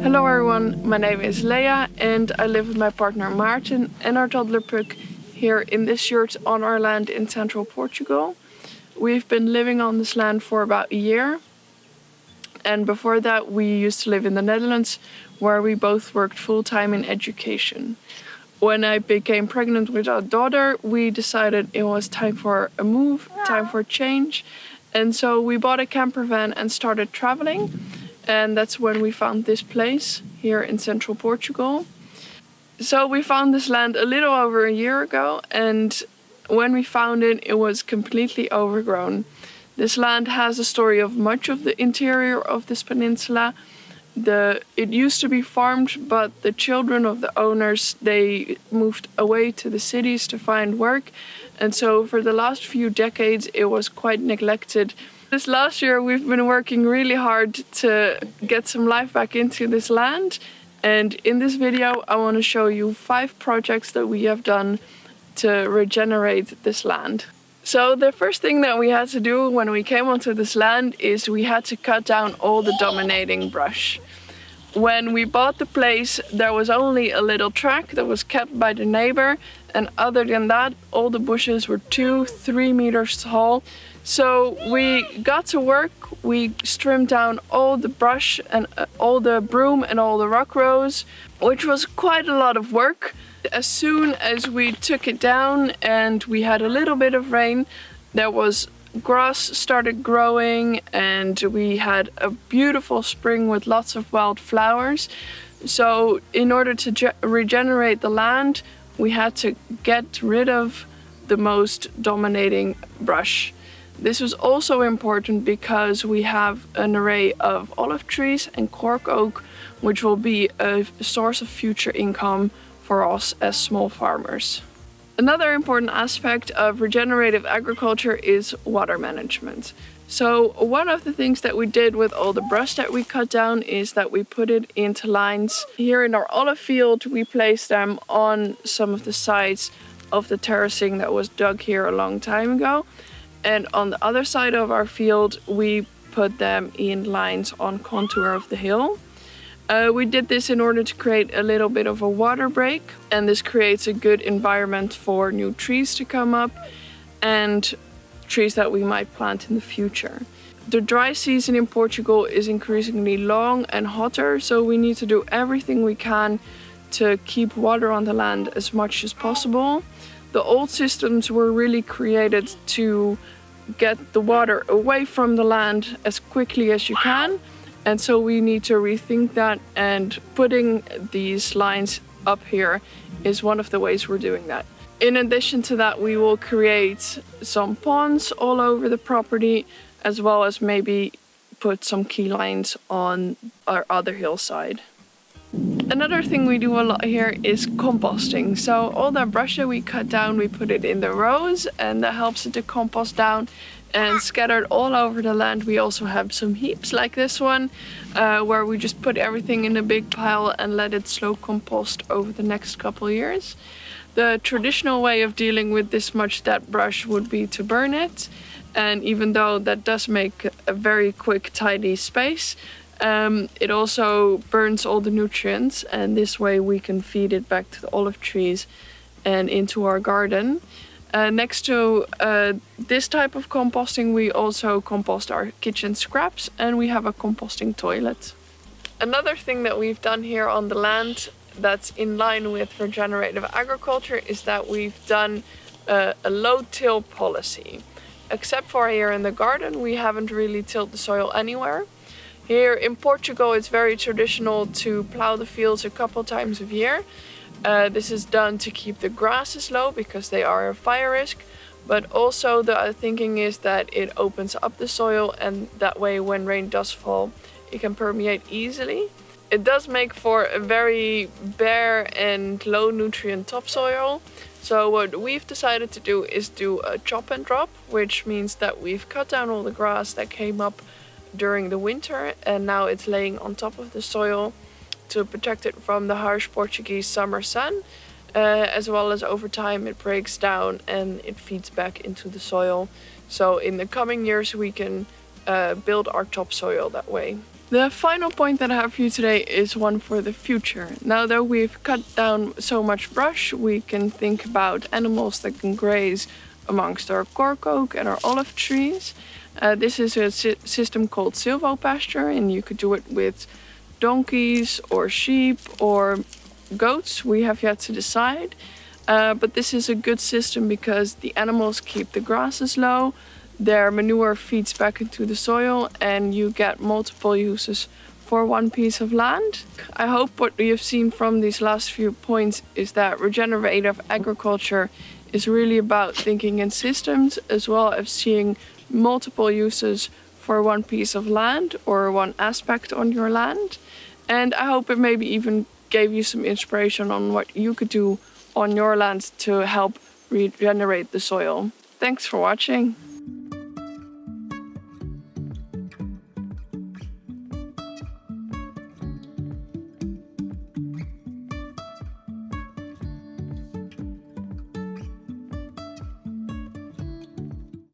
Hello everyone, my name is Leah and I live with my partner Martin and our toddler Puck here in this yurt on our land in central Portugal. We've been living on this land for about a year and before that we used to live in the Netherlands where we both worked full-time in education. When I became pregnant with our daughter we decided it was time for a move, time for change and so we bought a camper van and started traveling and that's when we found this place here in central Portugal. So we found this land a little over a year ago and when we found it it was completely overgrown. This land has a story of much of the interior of this peninsula. The, it used to be farmed but the children of the owners they moved away to the cities to find work and so for the last few decades it was quite neglected this last year we've been working really hard to get some life back into this land and in this video I want to show you five projects that we have done to regenerate this land. So the first thing that we had to do when we came onto this land is we had to cut down all the dominating brush. When we bought the place there was only a little track that was kept by the neighbor and other than that all the bushes were two, three meters tall so we got to work, we trimmed down all the brush and uh, all the broom and all the rock rose, which was quite a lot of work. As soon as we took it down and we had a little bit of rain, there was grass started growing and we had a beautiful spring with lots of wild flowers. So in order to regenerate the land, we had to get rid of the most dominating brush. This was also important because we have an array of olive trees and cork oak, which will be a source of future income for us as small farmers. Another important aspect of regenerative agriculture is water management. So one of the things that we did with all the brush that we cut down is that we put it into lines. Here in our olive field we placed them on some of the sides of the terracing that was dug here a long time ago and on the other side of our field we put them in lines on contour of the hill. Uh, we did this in order to create a little bit of a water break and this creates a good environment for new trees to come up and trees that we might plant in the future. The dry season in Portugal is increasingly long and hotter so we need to do everything we can to keep water on the land as much as possible. The old systems were really created to get the water away from the land as quickly as you can and so we need to rethink that and putting these lines up here is one of the ways we're doing that. In addition to that we will create some ponds all over the property as well as maybe put some key lines on our other hillside. Another thing we do a lot here is composting. So all that brush that we cut down, we put it in the rows and that helps it to compost down and scattered all over the land we also have some heaps like this one uh, where we just put everything in a big pile and let it slow compost over the next couple years. The traditional way of dealing with this much dead brush would be to burn it and even though that does make a very quick tidy space um, it also burns all the nutrients and this way we can feed it back to the olive trees and into our garden. Uh, next to uh, this type of composting we also compost our kitchen scraps and we have a composting toilet. Another thing that we've done here on the land that's in line with regenerative agriculture is that we've done uh, a low-till policy. Except for here in the garden we haven't really tilled the soil anywhere. Here in Portugal it's very traditional to plow the fields a couple times a year. Uh, this is done to keep the grasses low because they are a fire risk. But also the thinking is that it opens up the soil and that way when rain does fall it can permeate easily. It does make for a very bare and low nutrient topsoil. So what we've decided to do is do a chop and drop, which means that we've cut down all the grass that came up during the winter and now it's laying on top of the soil to protect it from the harsh Portuguese summer sun. Uh, as well as over time it breaks down and it feeds back into the soil. So in the coming years we can uh, build our topsoil that way. The final point that I have for you today is one for the future. Now that we've cut down so much brush, we can think about animals that can graze amongst our cork oak and our olive trees. Uh, this is a si system called silvopasture and you could do it with donkeys or sheep or goats. We have yet to decide. Uh, but this is a good system because the animals keep the grasses low, their manure feeds back into the soil and you get multiple uses for one piece of land. I hope what you've seen from these last few points is that regenerative agriculture is really about thinking in systems as well as seeing multiple uses for one piece of land or one aspect on your land. And I hope it maybe even gave you some inspiration on what you could do on your land to help regenerate the soil. Thanks for watching.